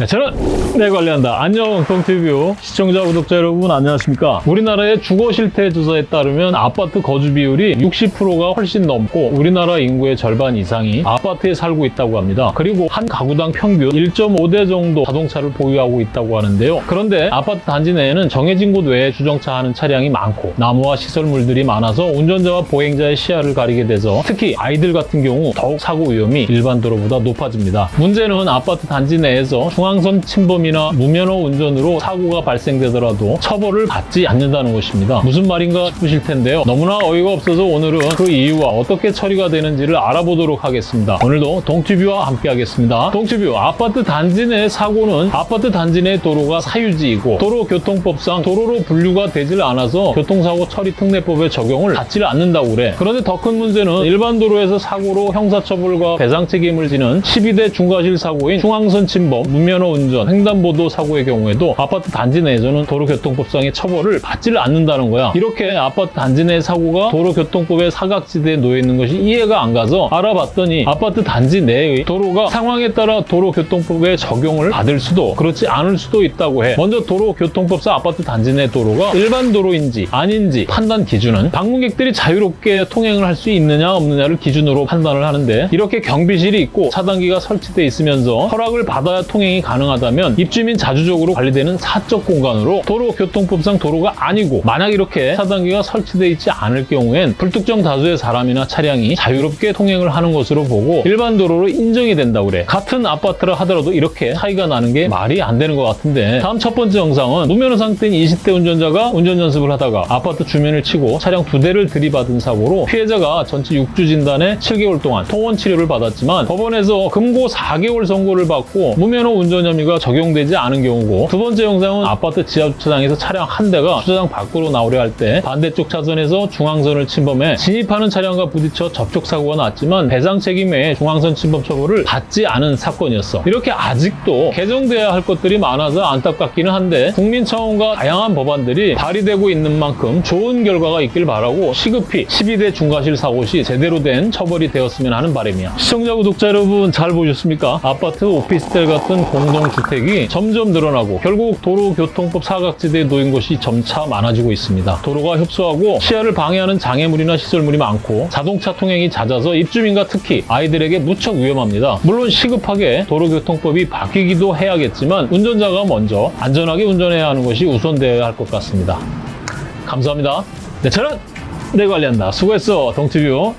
네, 저는 내 관리한다. 안녕 동티뷰 시청자 구독자 여러분 안녕하십니까? 우리나라의 주거 실태 조사에 따르면 아파트 거주 비율이 60%가 훨씬 넘고 우리나라 인구의 절반 이상이 아파트에 살고 있다고 합니다. 그리고 한 가구당 평균 1.5대 정도 자동차를 보유하고 있다고 하는데요. 그런데 아파트 단지 내에는 정해진 곳 외에 주정차하는 차량이 많고 나무와 시설물들이 많아서 운전자와 보행자의 시야를 가리게 돼서 특히 아이들 같은 경우 더욱 사고 위험이 일반 도로보다 높아집니다. 문제는 아파트 단지 내에서 중앙선 침범이나 무면허 운전으로 사고가 발생되더라도 처벌을 받지 않는다는 것입니다. 무슨 말인가 싶으실 텐데요. 너무나 어이가 없어서 오늘은 그 이유와 어떻게 처리가 되는지를 알아보도록 하겠습니다. 오늘도 동티뷰와 함께 하겠습니다. 동티뷰 아파트 단지 내 사고는 아파트 단지 내 도로가 사유지이고 도로교통법상 도로로 분류가 되질 않아서 교통사고 처리 특례법의 적용을 받지를 않는다고 그래. 그런데 더 큰 문제는 일반 도로에서 사고로 형사처벌과 배상 책임을 지는 12대 중과실 사고인 중앙선 침범, 무면허 운전, 횡단보도 사고의 경우에도 아파트 단지 내에서는 도로교통법상의 처벌을 받지를 않는다는 거야. 이렇게 아파트 단지 내 사고가 도로교통법의 사각지대에 놓여 있는 것이 이해가 안 가서 알아봤더니 아파트 단지 내의 도로가 상황에 따라 도로교통법의 적용을 받을 수도 그렇지 않을 수도 있다고 해. 먼저 도로교통법상 아파트 단지 내 도로가 일반 도로인지 아닌지 판단 기준은 방문객들이 자유롭게 통행을 할 수 있느냐 없느냐를 기준으로 판단을 하는데 이렇게 경비실이 있고 차단기가 설치돼 있으면서 허락을 받아야 통행이 가능하다면 입주민 자주적으로 관리되는 사적 공간으로 도로교통법상 도로가 아니고 만약 이렇게 차단기가 설치돼 있지 않을 경우엔 불특정 다수의 사람이나 차량이 자유롭게 통행을 하는 것으로 보고 일반 도로로 인정이 된다고 그래. 같은 아파트라 하더라도 이렇게 차이가 나는 게 말이 안 되는 것 같은데 다음 첫 번째 영상은 무면허 상태인 20대 운전자가 운전 연습을 하다가 아파트 주면을 치고 차량 두 대를 들이받은 사고로 피해자가 전치 6주 진단에 7개월 동안 통원 치료를 받았지만 법원에서 금고 4개월 선고를 받고 무면허 운전 혐의가 적용되지 않은 경우고 두 번째 영상은 아파트 지하주차장에서 차량 한 대가 주차장 밖으로 나오려 할 때 반대쪽 차선에서 중앙선을 침범해 진입하는 차량과 부딪혀 접촉사고가 났지만 배상 책임 외에 중앙선 침범 처벌을 받지 않은 사건이었어. 이렇게 아직도 개정돼야 할 것들이 많아서 안타깝기는 한데 국민 차원과 다양한 법안들이 발의되고 있는 만큼 좋은 결과가 있길 바라고 시급히 12대 중과실 사고 시 제대로 된 처벌이 되었으면 하는 바람이야. 시청자 구독자 여러분 잘 보셨습니까? 아파트 오피스텔 같은 공 동주택이 점점 늘어나고 결국 도로교통법 사각지대에 놓인 곳이 점차 많아지고 있습니다. 도로가 협소하고 시야를 방해하는 장애물이나 시설물이 많고 자동차 통행이 잦아서 입주민과 특히 아이들에게 무척 위험합니다. 물론 시급하게 도로교통법이 바뀌기도 해야겠지만 운전자가 먼저 안전하게 운전해야 하는 것이 우선되어야 할 것 같습니다. 감사합니다. 네, 저는 내 관리한다. 수고했어, 동티뷰.